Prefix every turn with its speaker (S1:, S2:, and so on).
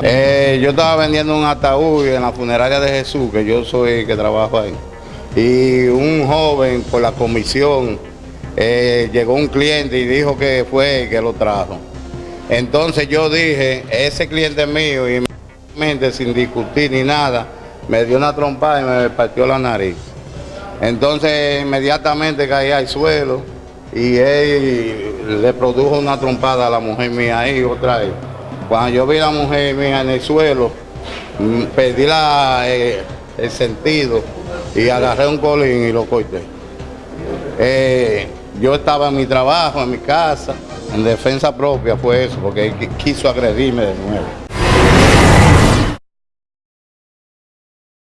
S1: Eh, yo estaba vendiendo un ataúd en la funeraria de Jesús, que yo soy el que trabajo ahí. Y un joven por la comisión eh, llegó un cliente y dijo que fue el que lo trajo. Entonces yo dije, ese cliente mío y sin discutir ni nada, me dio una trompada y me partió la nariz. Entonces inmediatamente caí al suelo y él le produjo una trompada a la mujer mía ahí otra vez. Cuando yo vi a la mujer mía en el suelo, mm, perdí eh, el sentido y agarré un colín y lo corté. Eh, yo estaba en mi trabajo, en mi casa, en defensa propia fue eso, porque él quiso agredirme de nuevo.